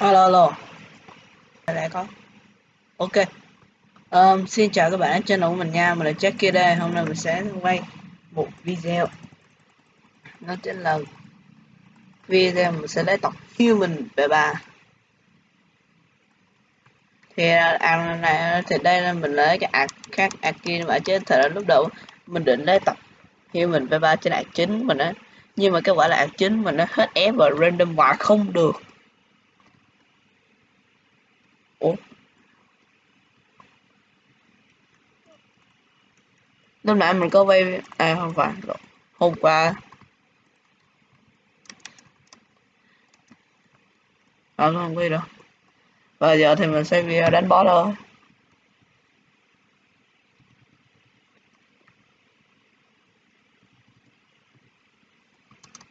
Alo, alo. Lại có. Ok. Um, xin chào các bạn trên channel của mình nha. Mình là Jack kia đây. Hôm nay mình sẽ quay một video. Nó chính là video mình sẽ lấy tập Human về bà. Thì à, này thì đây là mình lấy cái ạc khác ạc kia mà chứ thời lúc đầu mình định lấy tập Human về ba trên ạc chính mình á. Nhưng mà cái quả là ạc chính mình nó hết ép và random hoài không được ủa? Lúc nãy mình có vay à không phải hôm qua. À không biết đâu. Và giờ thì mình sẽ video ờ, đánh boss thôi.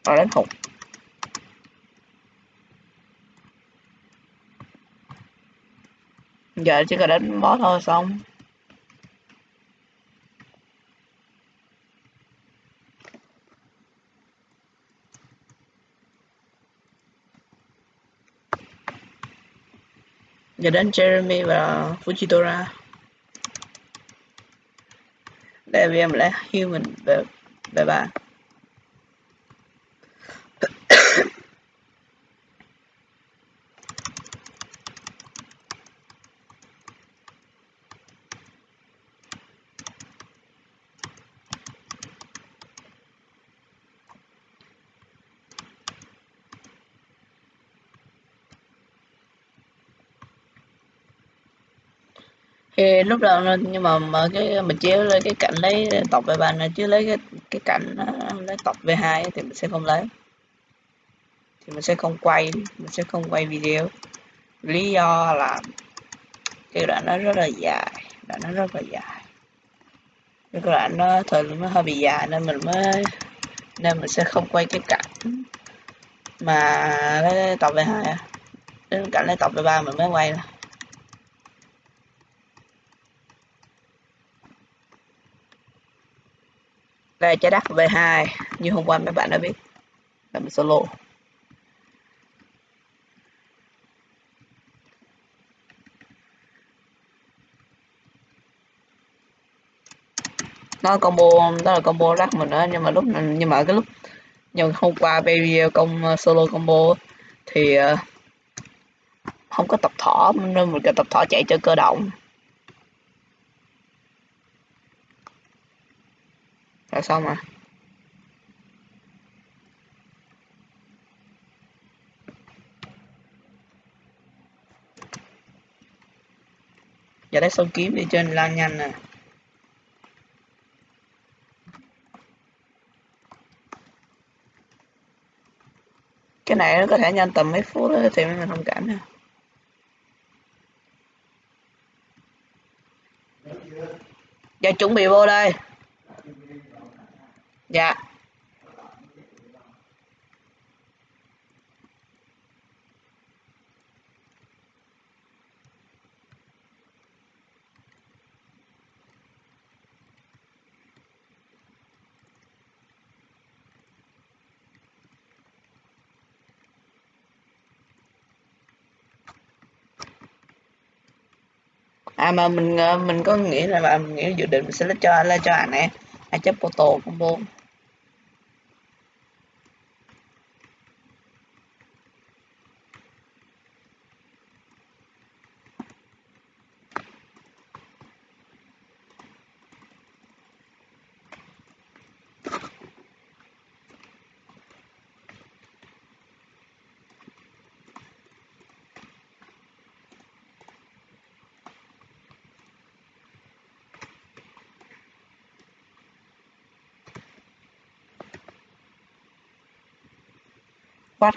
Rồi đánh hụt. Giờ chỉ cần đánh boss thôi, xong. Giờ đến Jeremy và Fujitora. Đây vì em lại human về về bạn. Thì lúc đầu nhưng mà mà cái mình chiếu lấy cái cạnh lấy tập về bàn này chứ lấy cái cái cạnh lấy tập về hai thì mình sẽ không lấy. Thì mình sẽ không quay, mình sẽ không quay video. Lý do là cái đoạn nó rất là dài, đoạn nó rất là dài. Cái đoạn nó thời nó hơi bị dài nên mình mới nên mình sẽ không quay cái cảnh mà lấy tập về hai. Đến cảnh lấy tập về ba mình mới quay nè về trái đất V2 như hôm qua mấy bạn đã biết. Là mình solo. Nó combo đó là combo rắc mình đó nhưng mà lúc, nhưng mà cái lúc, nhưng hôm qua video công ờ, solo combo thì ờ, không có tập thỏ nên mình cần tập thỏ chạy cho cơ động. Là xong rồi giờ đấy xong kiếm đi trên lan nhanh nè. Cái này nó có thể nhanh tầm mấy phút đó thì mình thông cảm nha giờ dạ chuẩn bị vô đây dạ. À mà mình ờ, mình có nghĩ là à, mình nghĩ dự định mình sẽ lấy cho là cho anh này anh chấp photo combo What?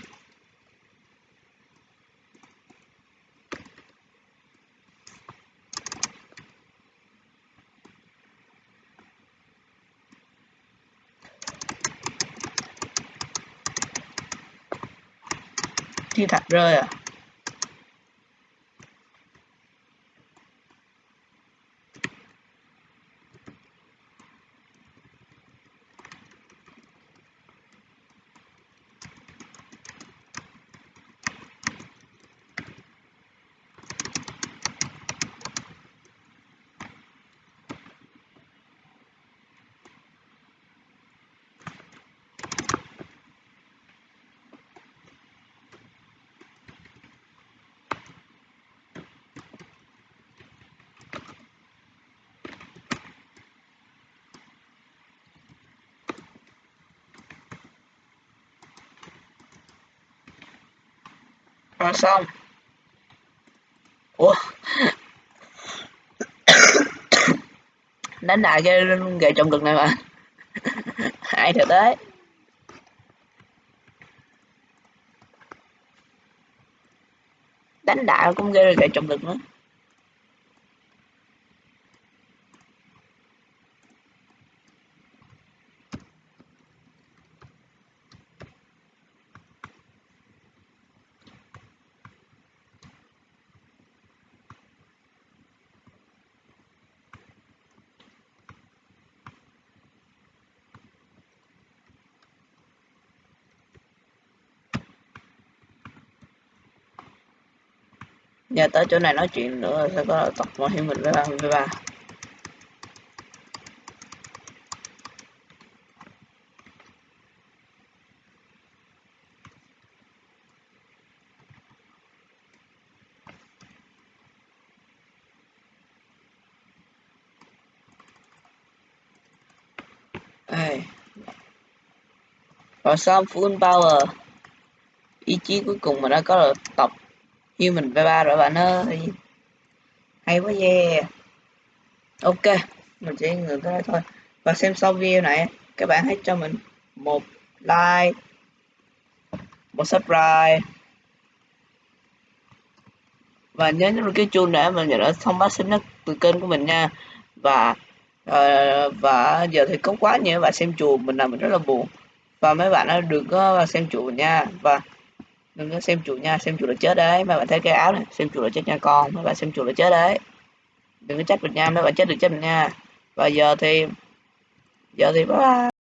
Thiên thạch rơi à? Rồi xong. Ủa? Đánh đại cái gậy trọng lực này mà. Hại thật đấy. Đánh đại cũng gây gậy trọng lực nữa. Giờ tới chỗ này nói chuyện nữa, sẽ có tập mọi hiểu mình với ba với ba. Rồi xong full power. Ý chí cuối cùng mà đã có là tập human V3 rồi bạn ơi. Hay quá yeah ok mình chỉ ngừng cái đó thôi. Và xem xong video này các bạn hãy cho mình một like một subscribe. Và nhớ nhấn cái chuông để mình nhận được thông báo sớm nhất từ kênh của mình nha. Và uh, và giờ thì có quá nhiều bạn xem chùa mình làm mình rất là buồn. Và mấy bạn đã được uh, xem chùa nha. Và đừng có xem chuột nha, xem chuột là chết đấy. Mấy bạn thấy cái áo này, xem chuột là chết nha con. Mấy bạn xem chuột là chết đấy. Đừng có trách mình nha, mấy bạn chết được chết mình nha. Và giờ thì giờ thì bye bye.